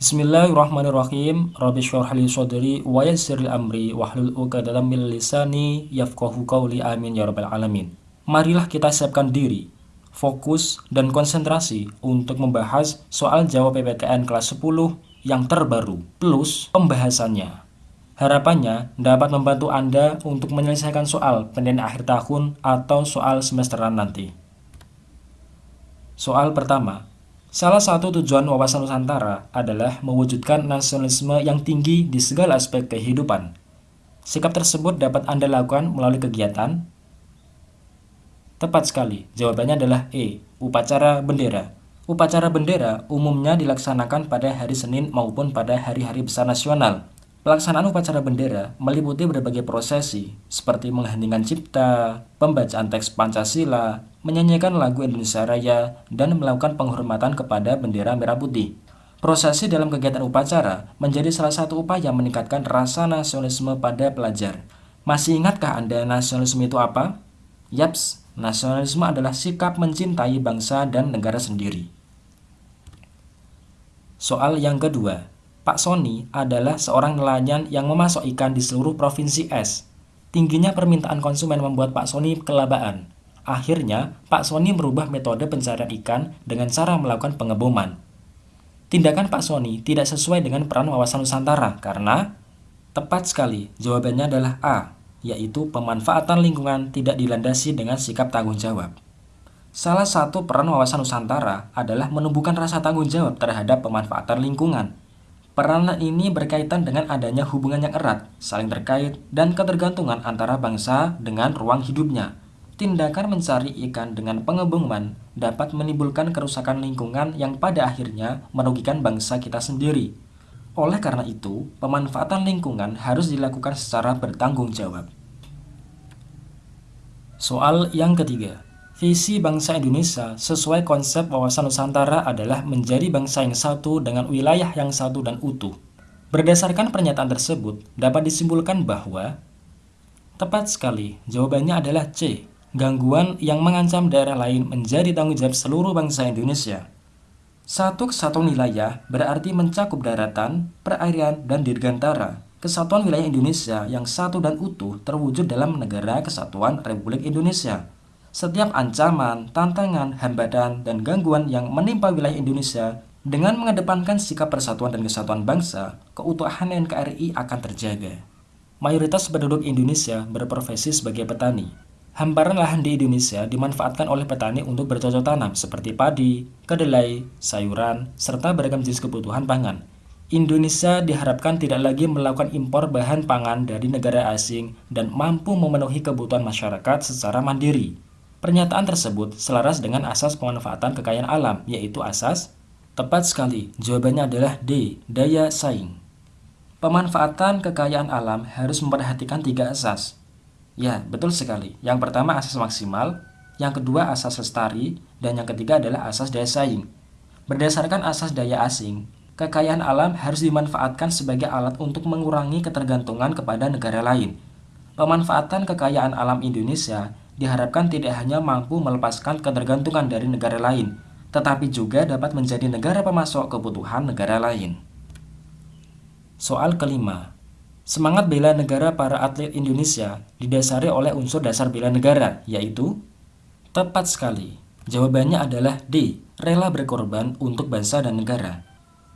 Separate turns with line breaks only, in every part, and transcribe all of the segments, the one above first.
Bismillahirrahmanirrahim. Rabbi syrah li wa yassir amri wahlul 'uqdatam min lisani yafqahu qawli amin ya rabbal alamin. Marilah kita siapkan diri, fokus dan konsentrasi untuk membahas soal jawab PPTN kelas 10 yang terbaru plus pembahasannya. Harapannya dapat membantu Anda untuk menyelesaikan soal penilaian akhir tahun atau soal semesteran nanti. Soal pertama, salah satu tujuan wawasan Nusantara adalah mewujudkan nasionalisme yang tinggi di segala aspek kehidupan. Sikap tersebut dapat Anda lakukan melalui kegiatan. Tepat sekali, jawabannya adalah E. Upacara bendera. Upacara bendera umumnya dilaksanakan pada hari Senin maupun pada hari-hari besar nasional. Pelaksanaan upacara bendera meliputi berbagai prosesi, seperti mengheningkan cipta, pembacaan teks Pancasila, menyanyikan lagu Indonesia Raya, dan melakukan penghormatan kepada bendera merah putih. Prosesi dalam kegiatan upacara menjadi salah satu upaya meningkatkan rasa nasionalisme pada pelajar. Masih ingatkah Anda nasionalisme itu apa? Yaps, nasionalisme adalah sikap mencintai bangsa dan negara sendiri. Soal yang kedua, Pak Sony adalah seorang nelayan yang memasok ikan di seluruh provinsi S. Tingginya permintaan konsumen membuat Pak Sony kelabaan. Akhirnya, Pak Sony merubah metode pencarian ikan dengan cara melakukan pengeboman. Tindakan Pak Sony tidak sesuai dengan peran wawasan Nusantara karena tepat sekali jawabannya adalah A, yaitu pemanfaatan lingkungan tidak dilandasi dengan sikap tanggung jawab. Salah satu peran wawasan Nusantara adalah menumbuhkan rasa tanggung jawab terhadap pemanfaatan lingkungan. Peranan ini berkaitan dengan adanya hubungan yang erat, saling terkait, dan ketergantungan antara bangsa dengan ruang hidupnya. Tindakan mencari ikan dengan pengebungan dapat menimbulkan kerusakan lingkungan yang pada akhirnya merugikan bangsa kita sendiri. Oleh karena itu, pemanfaatan lingkungan harus dilakukan secara bertanggung jawab. Soal yang ketiga, Visi bangsa Indonesia sesuai konsep wawasan Nusantara adalah menjadi bangsa yang satu dengan wilayah yang satu dan utuh. Berdasarkan pernyataan tersebut, dapat disimpulkan bahwa Tepat sekali, jawabannya adalah C. Gangguan yang mengancam daerah lain menjadi tanggung jawab seluruh bangsa Indonesia. Satu kesatuan wilayah berarti mencakup daratan, perairan, dan dirgantara. Kesatuan wilayah Indonesia yang satu dan utuh terwujud dalam negara kesatuan Republik Indonesia. Setiap ancaman, tantangan, hambatan, dan gangguan yang menimpa wilayah Indonesia dengan mengedepankan sikap persatuan dan kesatuan bangsa, keutuhan NKRI akan terjaga. Mayoritas penduduk Indonesia berprofesi sebagai petani. Hamparan lahan di Indonesia dimanfaatkan oleh petani untuk bercocok tanam seperti padi, kedelai, sayuran, serta beragam jenis kebutuhan pangan. Indonesia diharapkan tidak lagi melakukan impor bahan pangan dari negara asing dan mampu memenuhi kebutuhan masyarakat secara mandiri. Pernyataan tersebut selaras dengan asas pemanfaatan kekayaan alam, yaitu asas tepat sekali. Jawabannya adalah D. Daya saing. Pemanfaatan kekayaan alam harus memperhatikan tiga asas. Ya, betul sekali. Yang pertama asas maksimal, yang kedua asas lestari, dan yang ketiga adalah asas daya saing. Berdasarkan asas daya asing, kekayaan alam harus dimanfaatkan sebagai alat untuk mengurangi ketergantungan kepada negara lain. Pemanfaatan kekayaan alam Indonesia diharapkan tidak hanya mampu melepaskan ketergantungan dari negara lain, tetapi juga dapat menjadi negara pemasok kebutuhan negara lain. Soal kelima, semangat bela negara para atlet Indonesia didasari oleh unsur dasar bela negara, yaitu tepat sekali. Jawabannya adalah D. Rela berkorban untuk bangsa dan negara.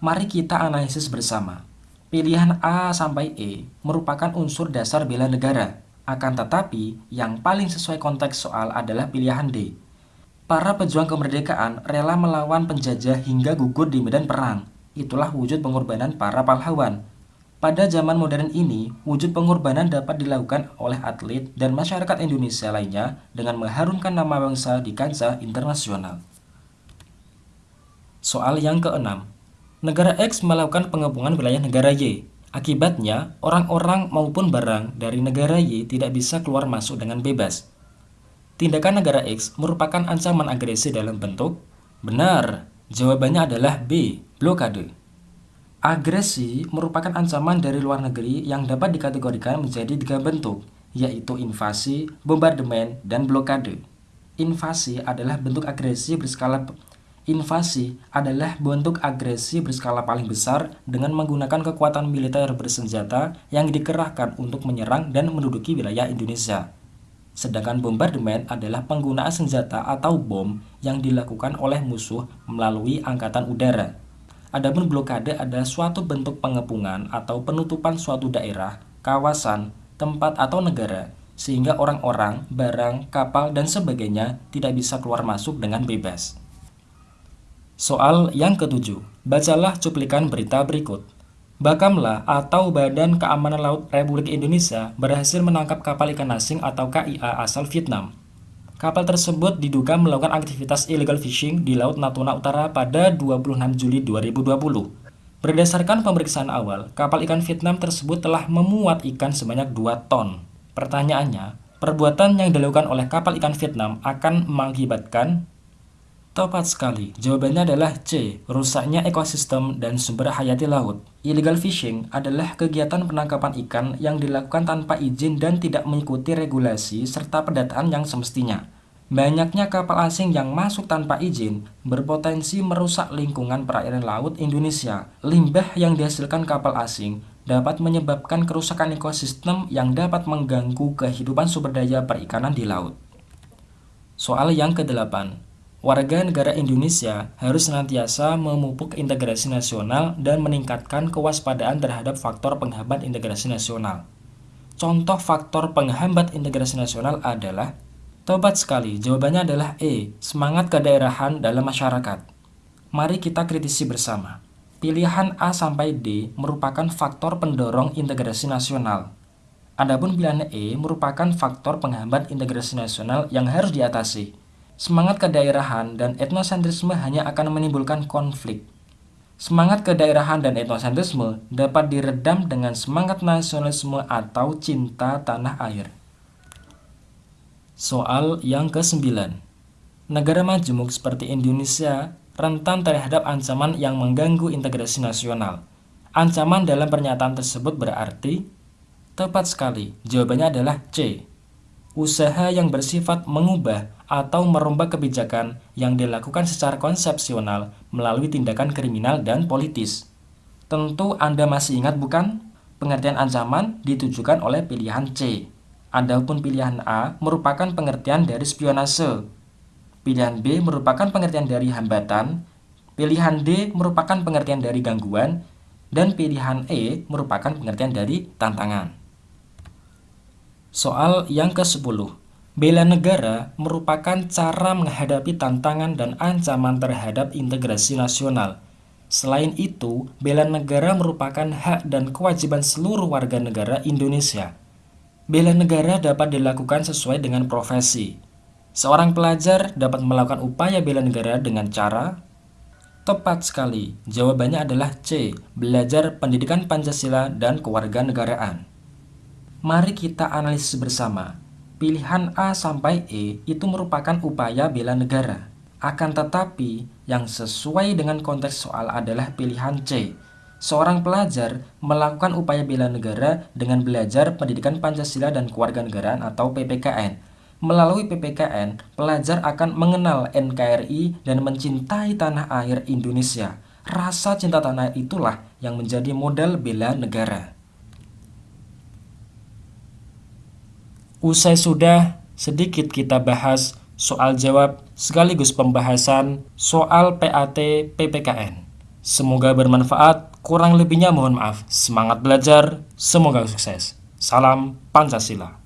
Mari kita analisis bersama. Pilihan A sampai E merupakan unsur dasar bela negara, akan tetapi, yang paling sesuai konteks soal adalah pilihan D. Para pejuang kemerdekaan rela melawan penjajah hingga gugur di medan perang. Itulah wujud pengorbanan para pahlawan. Pada zaman modern ini, wujud pengorbanan dapat dilakukan oleh atlet dan masyarakat Indonesia lainnya dengan mengharumkan nama bangsa di kancah internasional. Soal yang keenam, negara X melakukan pengepungan wilayah negara Y Akibatnya, orang-orang maupun barang dari negara Y tidak bisa keluar masuk dengan bebas. Tindakan negara X merupakan ancaman agresi dalam bentuk benar. Jawabannya adalah B. Blokade. Agresi merupakan ancaman dari luar negeri yang dapat dikategorikan menjadi tiga bentuk, yaitu invasi, bombardemen, dan blokade. Invasi adalah bentuk agresi berskala Invasi adalah bentuk agresi berskala paling besar dengan menggunakan kekuatan militer bersenjata yang dikerahkan untuk menyerang dan menduduki wilayah Indonesia. Sedangkan bombardemen adalah penggunaan senjata atau bom yang dilakukan oleh musuh melalui angkatan udara. Adapun blokade adalah suatu bentuk pengepungan atau penutupan suatu daerah, kawasan, tempat atau negara sehingga orang-orang, barang, kapal, dan sebagainya tidak bisa keluar masuk dengan bebas. Soal yang ketujuh, bacalah cuplikan berita berikut. Bakamla atau Badan Keamanan Laut Republik Indonesia berhasil menangkap kapal ikan asing atau KIA asal Vietnam. Kapal tersebut diduga melakukan aktivitas illegal fishing di Laut Natuna Utara pada 26 Juli 2020. Berdasarkan pemeriksaan awal, kapal ikan Vietnam tersebut telah memuat ikan sebanyak 2 ton. Pertanyaannya, perbuatan yang dilakukan oleh kapal ikan Vietnam akan mengakibatkan Tepat sekali, jawabannya adalah C. Rusaknya ekosistem dan sumber hayati laut. Illegal fishing adalah kegiatan penangkapan ikan yang dilakukan tanpa izin dan tidak mengikuti regulasi serta pendataan yang semestinya. Banyaknya kapal asing yang masuk tanpa izin berpotensi merusak lingkungan perairan laut Indonesia. Limbah yang dihasilkan kapal asing dapat menyebabkan kerusakan ekosistem yang dapat mengganggu kehidupan sumber daya perikanan di laut. Soal yang kedelapan, warga negara Indonesia harus senantiasa memupuk integrasi nasional dan meningkatkan kewaspadaan terhadap faktor penghambat integrasi nasional. Contoh faktor penghambat integrasi nasional adalah Tobat sekali, jawabannya adalah E, semangat kedaerahan dalam masyarakat. Mari kita kritisi bersama. Pilihan A sampai D merupakan faktor pendorong integrasi nasional. Adapun pilihan E merupakan faktor penghambat integrasi nasional yang harus diatasi. Semangat kedaerahan dan etnosentrisme hanya akan menimbulkan konflik. Semangat kedaerahan dan etnosentrisme dapat diredam dengan semangat nasionalisme atau cinta tanah air. Soal yang ke-9 Negara majemuk seperti Indonesia rentan terhadap ancaman yang mengganggu integrasi nasional. Ancaman dalam pernyataan tersebut berarti Tepat sekali, jawabannya adalah C. Usaha yang bersifat mengubah atau merombak kebijakan yang dilakukan secara konsepsional melalui tindakan kriminal dan politis. Tentu Anda masih ingat bukan? Pengertian ancaman ditujukan oleh pilihan C. Adapun pilihan A merupakan pengertian dari spionase. Pilihan B merupakan pengertian dari hambatan. Pilihan D merupakan pengertian dari gangguan. Dan pilihan E merupakan pengertian dari tantangan. Soal yang ke-10 Bela negara merupakan cara menghadapi tantangan dan ancaman terhadap integrasi nasional. Selain itu, bela negara merupakan hak dan kewajiban seluruh warga negara Indonesia. Bela negara dapat dilakukan sesuai dengan profesi. Seorang pelajar dapat melakukan upaya bela negara dengan cara Tepat sekali, jawabannya adalah C. Belajar pendidikan Pancasila dan kewarganegaraan. Mari kita analisis bersama Pilihan A sampai E itu merupakan upaya bela negara. Akan tetapi, yang sesuai dengan konteks soal adalah pilihan C. Seorang pelajar melakukan upaya bela negara dengan belajar pendidikan Pancasila dan kewarganegaraan atau PPKN. Melalui PPKN, pelajar akan mengenal NKRI dan mencintai tanah air Indonesia. Rasa cinta tanah itulah yang menjadi modal bela negara. Usai sudah, sedikit kita bahas soal jawab sekaligus pembahasan soal PAT PPKN. Semoga bermanfaat, kurang lebihnya mohon maaf. Semangat belajar, semoga sukses. Salam Pancasila.